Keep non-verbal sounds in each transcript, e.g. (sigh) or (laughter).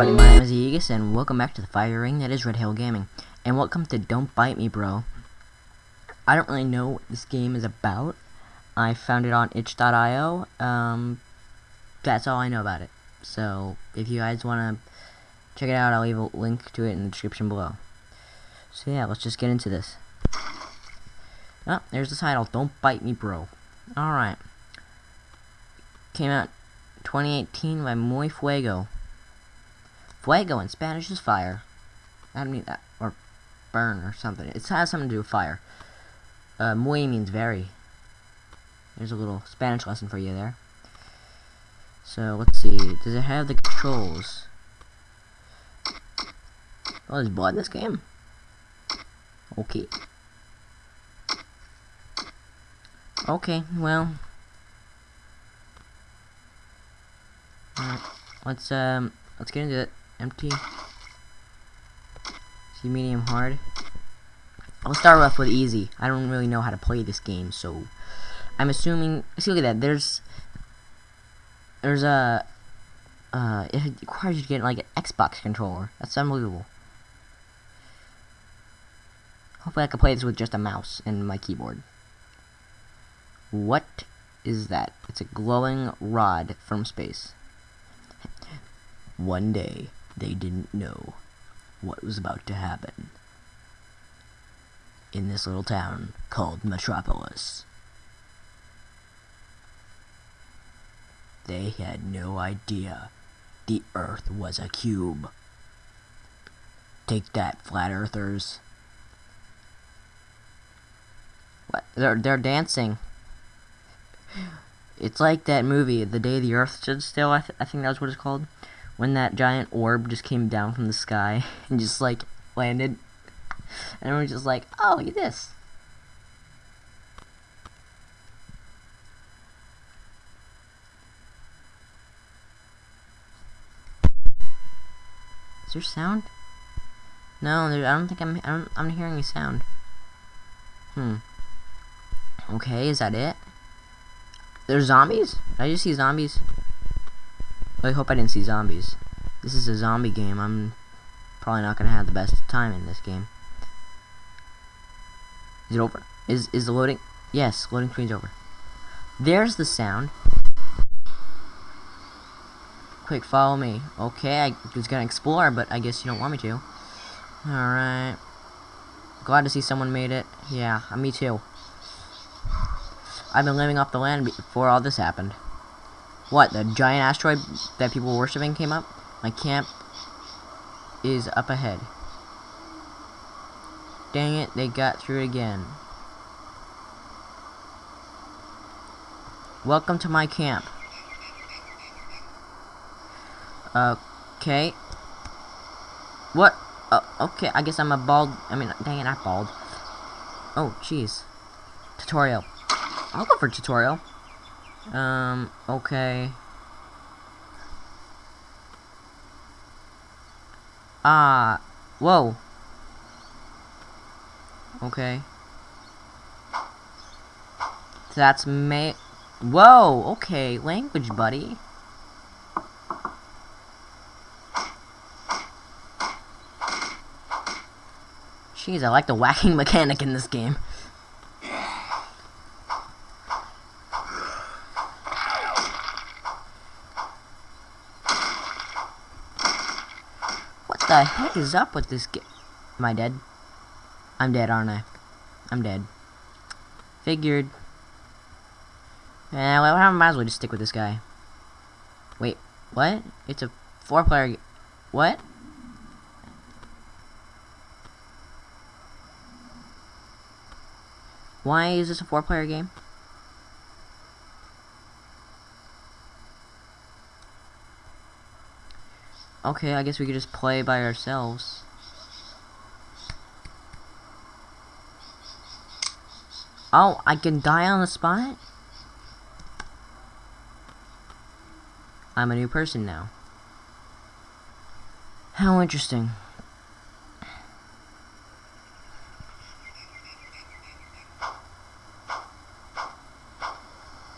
everybody, my name is Aegis, and welcome back to the fire ring that is Red Hill Gaming. And welcome to Don't Bite Me, Bro. I don't really know what this game is about. I found it on itch.io. Um, that's all I know about it. So, if you guys want to check it out, I'll leave a link to it in the description below. So yeah, let's just get into this. Oh, there's the title, Don't Bite Me, Bro. Alright. Came out 2018 by Muy Fuego. Fuego in Spanish is fire. I don't mean that. Or burn or something. It has something to do with fire. Uh, muy means very. There's a little Spanish lesson for you there. So, let's see. Does it have the controls? Oh, there's blood in this game? Okay. Okay, well. Let's, um, let's get into it. Empty. See, medium hard. I'll start off with easy. I don't really know how to play this game, so I'm assuming. See, look at that. There's there's a uh, it requires you to get like an Xbox controller. That's unbelievable. Hopefully, I can play this with just a mouse and my keyboard. What is that? It's a glowing rod from space. One day, they didn't know what was about to happen in this little town called Metropolis. They had no idea the Earth was a cube. Take that, flat earthers. What? They're, they're dancing. It's like that movie, The Day the Earth Stood Still, I, th I think that was what it's called. When that giant orb just came down from the sky (laughs) and just, like, landed. And everyone's just like, oh, look at this. Is there sound? No, there, I don't think I'm. I don't, I'm hearing a sound. Hmm. Okay, is that it? There's zombies? Did I just see zombies? I hope I didn't see zombies. This is a zombie game. I'm probably not gonna have the best time in this game. Is it over? Is is the loading? Yes, loading screen's over. There's the sound. Quick, follow me. Okay, I was gonna explore, but I guess you don't want me to. Alright. Glad to see someone made it. Yeah, me too. I've been living off the land before all this happened. What, the giant asteroid that people were worshipping came up? My camp is up ahead. Dang it, they got through again. Welcome to my camp. Okay. What? Uh, okay, I guess I'm a bald... I mean, dang it, not bald. Oh, jeez. Tutorial. I'll go for tutorial. Um, okay. Ah, whoa. Okay. That's May. Whoa, okay, language, buddy. Jeez, I like the whacking (laughs) mechanic in this game. The heck is up with this game? Am I dead? I'm dead, aren't I? I'm dead. Figured. Eh, well, I might as well just stick with this guy. Wait, what? It's a four-player... What? Why is this a four-player game? Okay, I guess we could just play by ourselves. Oh, I can die on the spot? I'm a new person now. How interesting.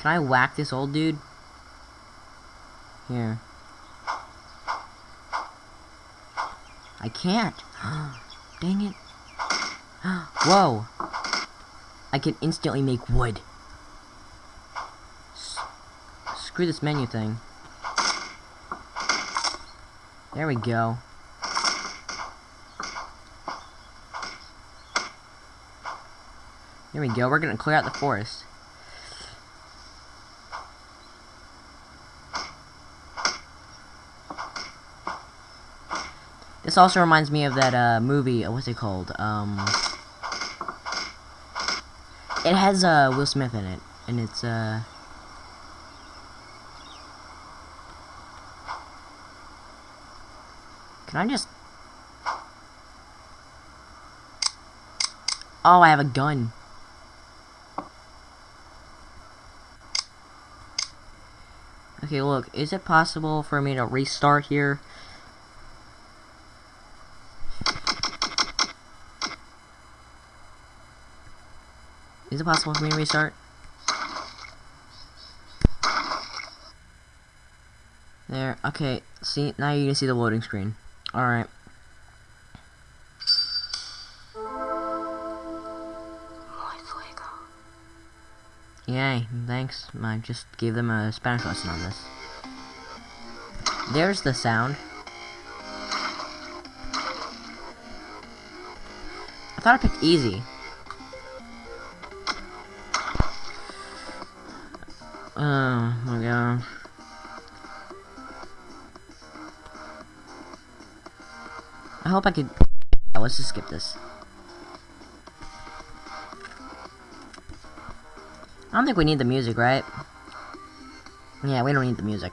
Can I whack this old dude? Here. I can't. (gasps) Dang it. (gasps) Whoa. I can instantly make wood. S screw this menu thing. There we go. There we go. We're gonna clear out the forest. This also reminds me of that uh, movie. Uh, what's it called? Um, it has uh, Will Smith in it, and it's uh. Can I just? Oh, I have a gun. Okay, look, is it possible for me to restart here? Is it possible for me to restart? There, okay, see, now you can see the loading screen. Alright. Yay, thanks. I just gave them a Spanish lesson on this. There's the sound. I thought I picked easy. Oh my gosh. I hope I could... (laughs) let's just skip this. I don't think we need the music, right? Yeah, we don't need the music.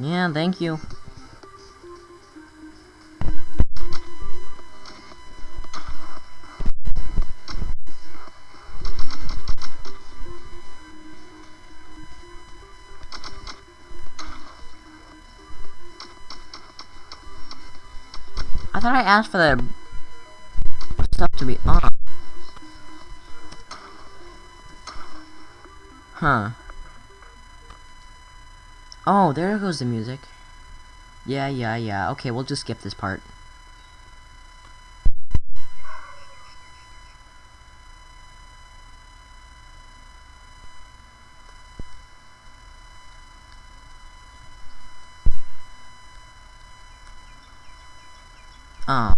Yeah, thank you. I asked for the stuff to be on. Huh. Oh, there goes the music. Yeah, yeah, yeah. Okay, we'll just skip this part. Oh.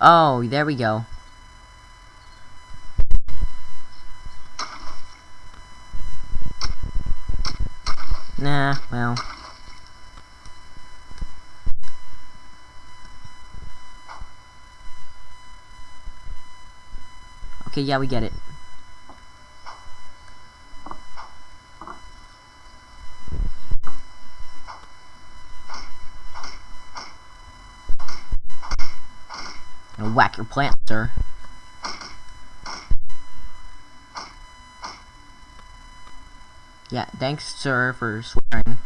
Oh, there we go. Nah, well. Okay, yeah, we get it. And whack your plant, sir. Yeah, thanks, sir, for swearing.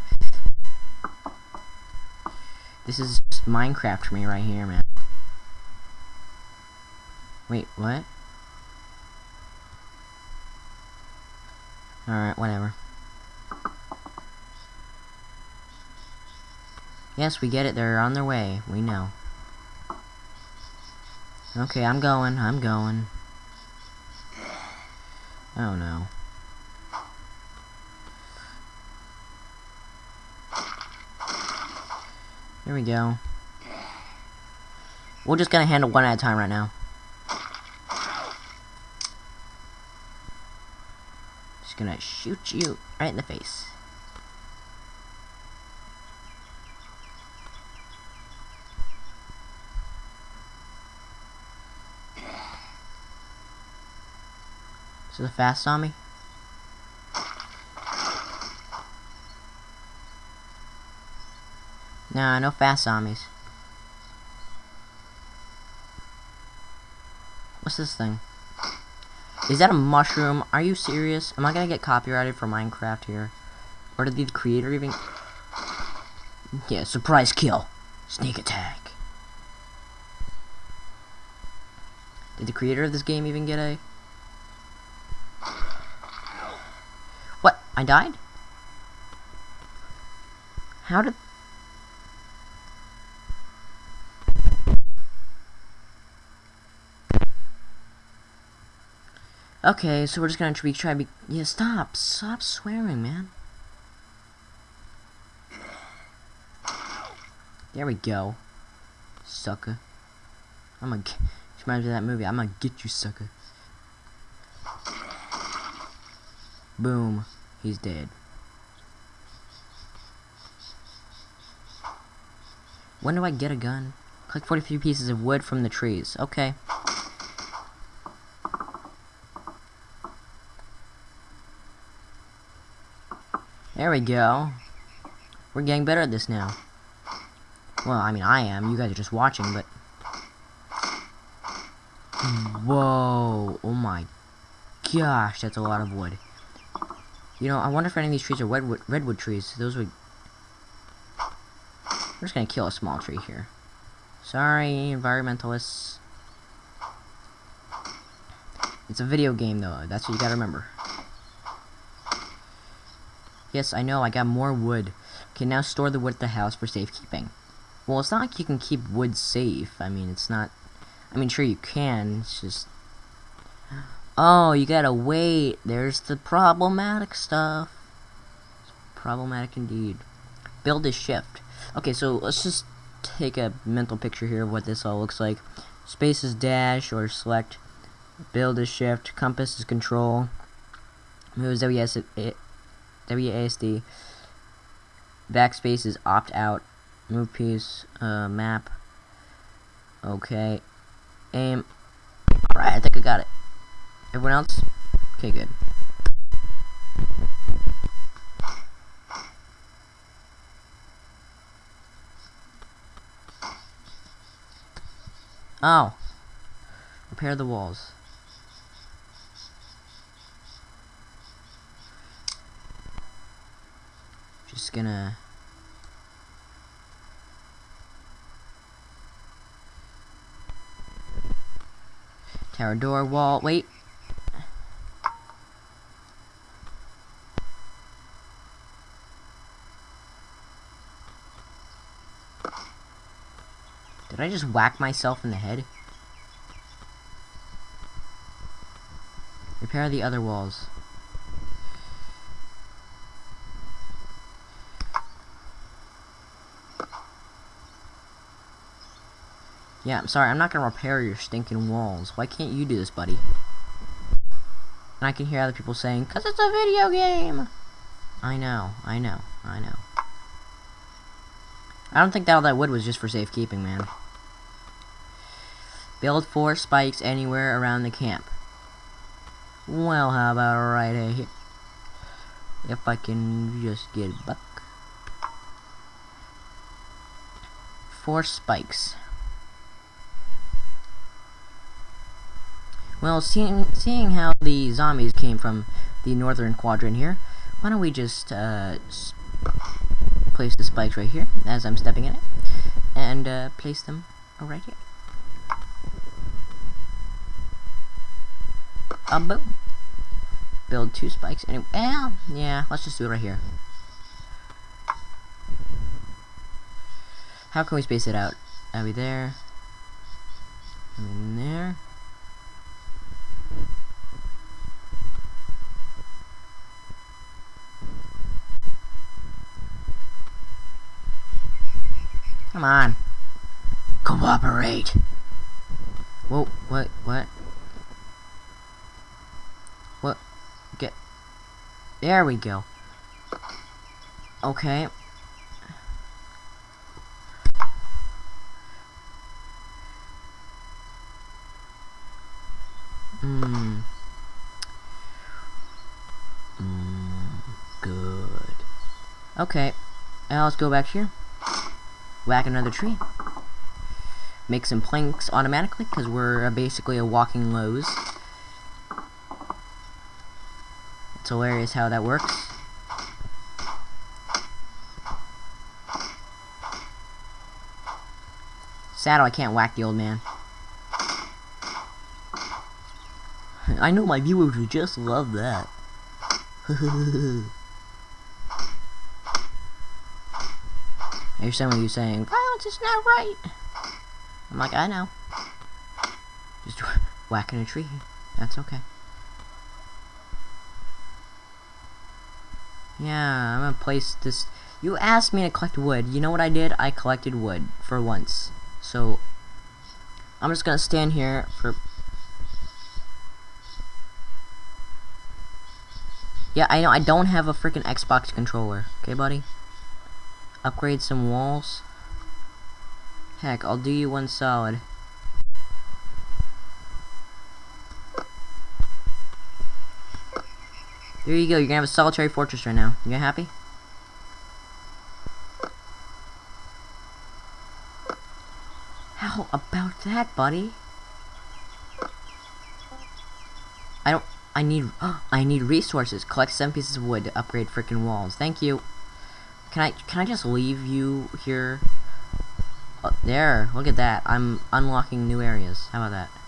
This is Minecraft for me right here, man. Wait, what? Alright, whatever. Yes, we get it. They're on their way. We know. Okay, I'm going. I'm going. Oh, no. Here we go. We're just gonna handle one at a time right now. Just gonna shoot you right in the face. the fast zombie no Nah, no fast zombies. What's this thing? Is that a mushroom? Are you serious? Am I gonna get copyrighted for Minecraft here? Or did the creator even... Yeah, surprise kill. Sneak attack. Did the creator of this game even get a... I died? How did... Okay, so we're just gonna try, try be- Yeah, stop! Stop swearing, man. There we go. Sucker. I'm gonna... Reminds me of that movie. I'm gonna get you, sucker. Boom. He's dead. When do I get a gun? Collect 43 pieces of wood from the trees. Okay. There we go. We're getting better at this now. Well, I mean, I am. You guys are just watching, but... Whoa. Oh my gosh, that's a lot of wood. You know, I wonder if any of these trees are redwood, redwood trees. Those would... We're just gonna kill a small tree here. Sorry, environmentalists. It's a video game, though. That's what you gotta remember. Yes, I know, I got more wood. Can now store the wood at the house for safekeeping. Well, it's not like you can keep wood safe. I mean, it's not... I mean, sure you can, it's just... Oh, you gotta wait. There's the problematic stuff. Problematic indeed. Build a shift. Okay, so let's just take a mental picture here of what this all looks like. Space is dash or select. Build is shift. Compass is control. Move is WASD. Backspace is opt out. Move piece. Uh, map. Okay. Aim. Alright, I think I got it. Everyone else? Okay, good. Oh. Repair the walls. Just gonna... Tower door wall. Wait. Did I just whack myself in the head? Repair the other walls. Yeah, I'm sorry, I'm not gonna repair your stinking walls. Why can't you do this, buddy? And I can hear other people saying, Cause it's a video game! I know, I know, I know. I don't think that all that wood was just for safekeeping, man. Build four spikes anywhere around the camp. Well, how about right here? If I can just get a buck. Four spikes. Well, seeing, seeing how the zombies came from the northern quadrant here, why don't we just uh, place the spikes right here, as I'm stepping in it, and uh, place them right here. Um, boom. Build two spikes. Anyway, well, yeah, let's just do it right here. How can we space it out? Are we there? We in there? Come on. Cooperate. Whoa, what? What? Get. There we go. Okay. Hmm. Hmm. Good. Okay. Now let's go back here whack another tree. Make some planks automatically, because we're uh, basically a walking Lowe's. It's hilarious how that works. Saddle, I can't whack the old man. I know my viewers would just love that. (laughs) I hear some of you saying, violence is not right. I'm like, I know. Just (laughs) whacking a tree. That's okay. Yeah, I'm gonna place this. You asked me to collect wood. You know what I did? I collected wood for once. So, I'm just gonna stand here for. Yeah, I know. I don't have a freaking Xbox controller. Okay, buddy? Upgrade some walls. Heck, I'll do you one solid. There you go, you're gonna have a solitary fortress right now. You happy? How about that, buddy? I don't... I need... (gasps) I need resources. Collect seven pieces of wood to upgrade freaking walls. Thank you. Can I... Can I just leave you here? Oh, there. Look at that. I'm unlocking new areas. How about that?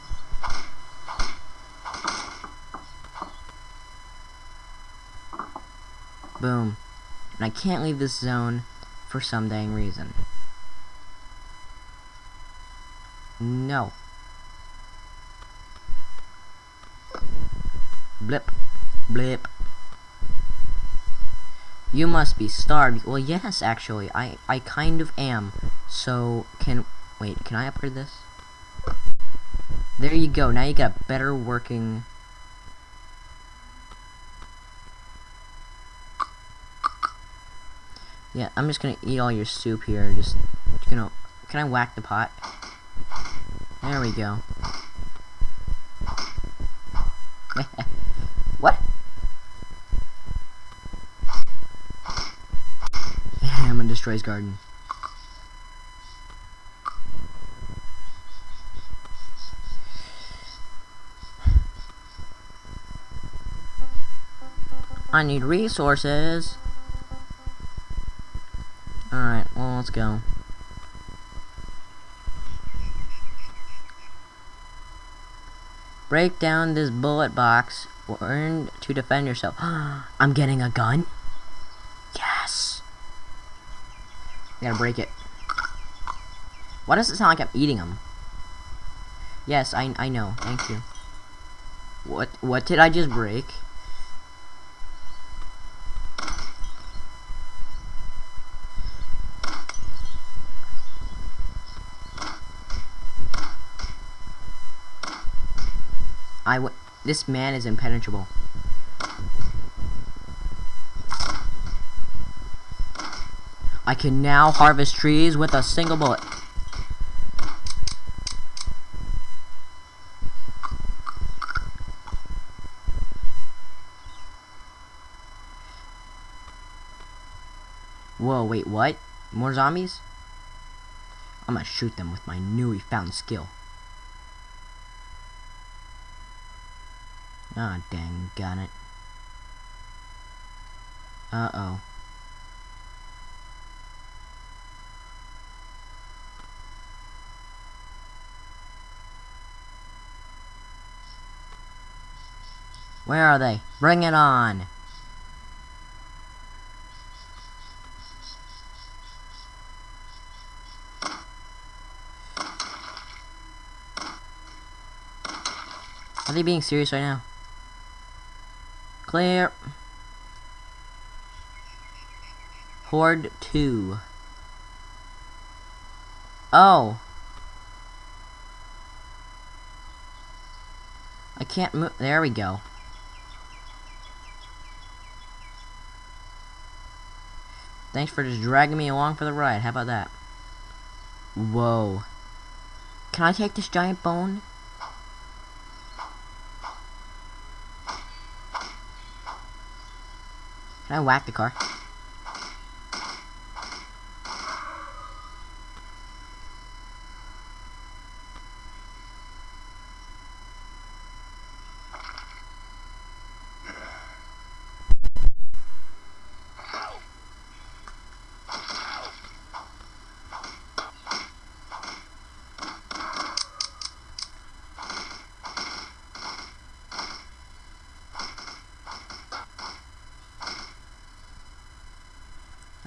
Boom. And I can't leave this zone for some dang reason. No. Blip. Blip. You must be starved. Well, yes, actually. I, I kind of am. So, can... Wait, can I upgrade this? There you go. Now you got better working... Yeah, I'm just gonna eat all your soup here. Just, you know, can I whack the pot? There we go. (laughs) what? I'm gonna destroy his garden. I need resources. Let's go. Break down this bullet box. Learn to defend yourself. (gasps) I'm getting a gun? Yes! I gotta break it. Why does it sound like I'm eating them? Yes, I, I know. Thank you. What, what did I just break? I w this man is impenetrable. I can now harvest trees with a single bullet. Whoa, wait, what? More zombies? I'm gonna shoot them with my newly found skill. Ah, oh, dang got it. Uh-oh. Where are they? Bring it on! Are they being serious right now? Clear. Horde 2. Oh. I can't move. There we go. Thanks for just dragging me along for the ride. How about that? Whoa. Can I take this giant bone? Can I whack the car?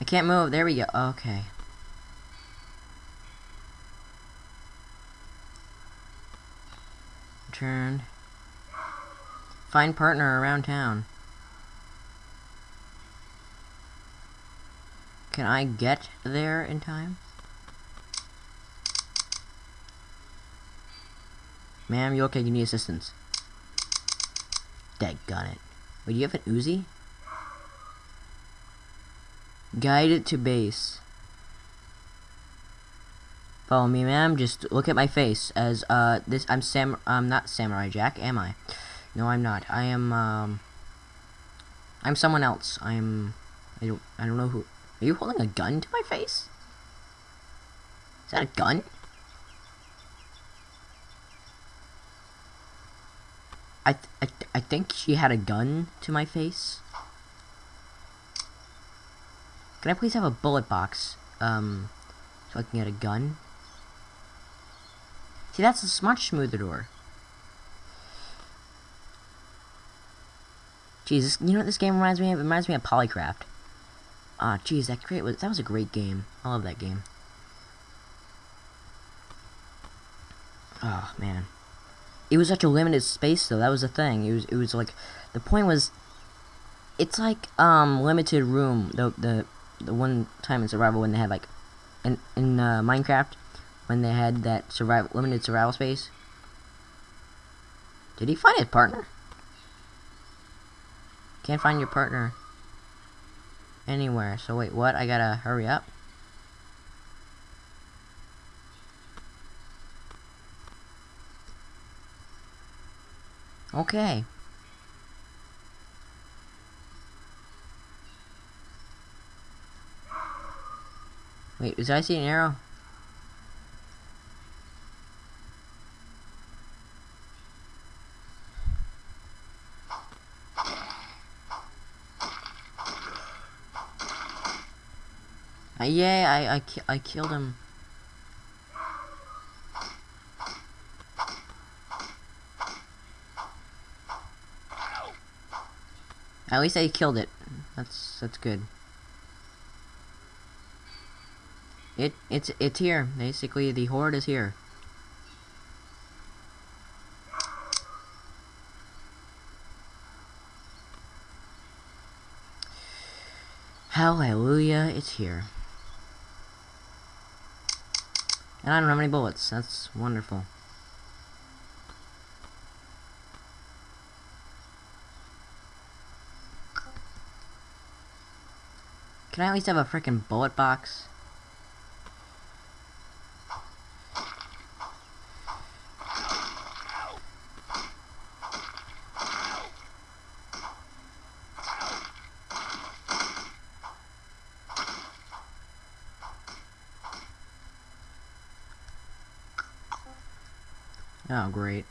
Can't move. There we go. Okay. Turn. Find partner around town. Can I get there in time? Ma'am, you okay? You need assistance. Dead Daggone it. Wait, do you have an Uzi? Guide it to base. Follow me, ma'am. Just look at my face. As uh, this, I'm Sam. I'm not Samurai Jack, am I? No, I'm not. I am. Um, I'm someone else. I'm. I don't. I don't know who. Are you holding a gun to my face? Is that a gun? I, th I, th I think she had a gun to my face. Can I please have a bullet box? Um, so I can get a gun? See, that's a much smoother door. Jesus, you know what this game reminds me of? It reminds me of Polycraft. Ah, oh, jeez, that great was that was a great game. I love that game. Oh man, it was such a limited space though. That was the thing. It was it was like the point was, it's like um limited room. The the the one time in survival when they had like, in in uh, Minecraft, when they had that survival limited survival space. Did he find his partner? Can't find your partner anywhere. So wait, what? I gotta hurry up. Okay. Wait, did I see an arrow? Uh, yeah, I, I, ki I killed him. At least I killed it. That's that's good. It it's it's here. Basically, the horde is here. Hallelujah, it's here. And I don't have any bullets. That's wonderful. Can I at least have a freaking bullet box? Oh, great.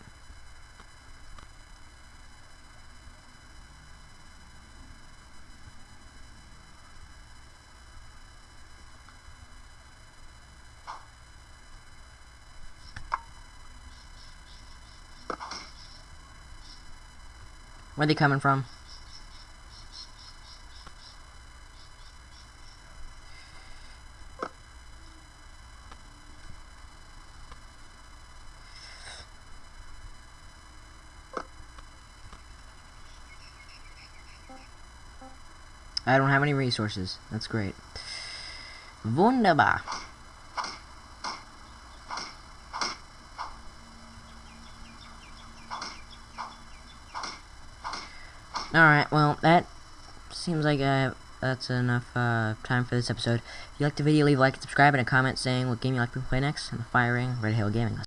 Where are they coming from? I don't have any resources. That's great. Wunderbar. Alright, well, that seems like uh, that's enough uh, time for this episode. If you liked the video, leave a like and subscribe and a comment saying what game you'd like to play next on the firing, Ring Red Hail Gaming.